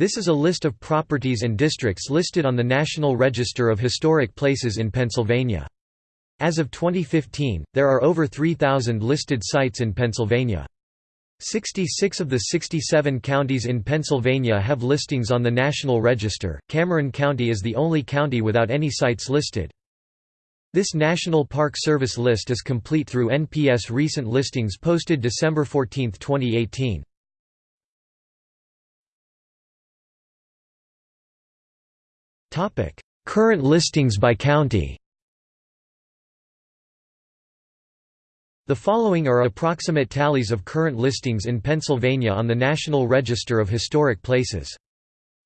This is a list of properties and districts listed on the National Register of Historic Places in Pennsylvania. As of 2015, there are over 3,000 listed sites in Pennsylvania. 66 of the 67 counties in Pennsylvania have listings on the National Register. Cameron County is the only county without any sites listed. This National Park Service list is complete through NPS recent listings posted December 14, 2018. Topic: Current listings by county. The following are approximate tallies of current listings in Pennsylvania on the National Register of Historic Places.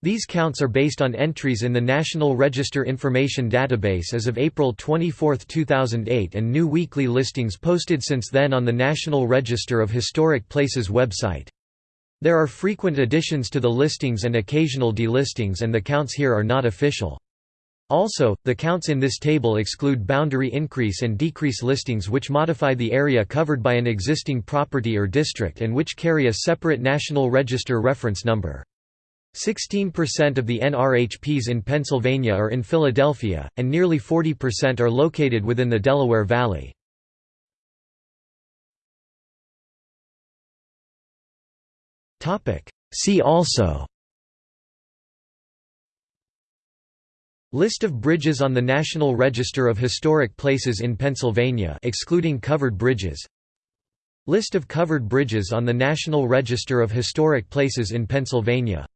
These counts are based on entries in the National Register Information Database as of April 24, 2008 and new weekly listings posted since then on the National Register of Historic Places website. There are frequent additions to the listings and occasional delistings and the counts here are not official. Also, the counts in this table exclude boundary increase and decrease listings which modify the area covered by an existing property or district and which carry a separate National Register reference number. 16% of the NRHPs in Pennsylvania are in Philadelphia, and nearly 40% are located within the Delaware Valley. See also. List of bridges on the National Register of Historic Places in Pennsylvania excluding covered bridges. List of covered bridges on the National Register of Historic Places in Pennsylvania.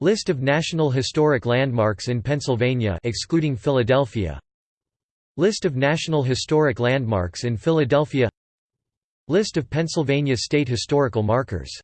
List of National Historic Landmarks in Pennsylvania excluding Philadelphia. List of National Historic Landmarks in Philadelphia. List of Pennsylvania State Historical Markers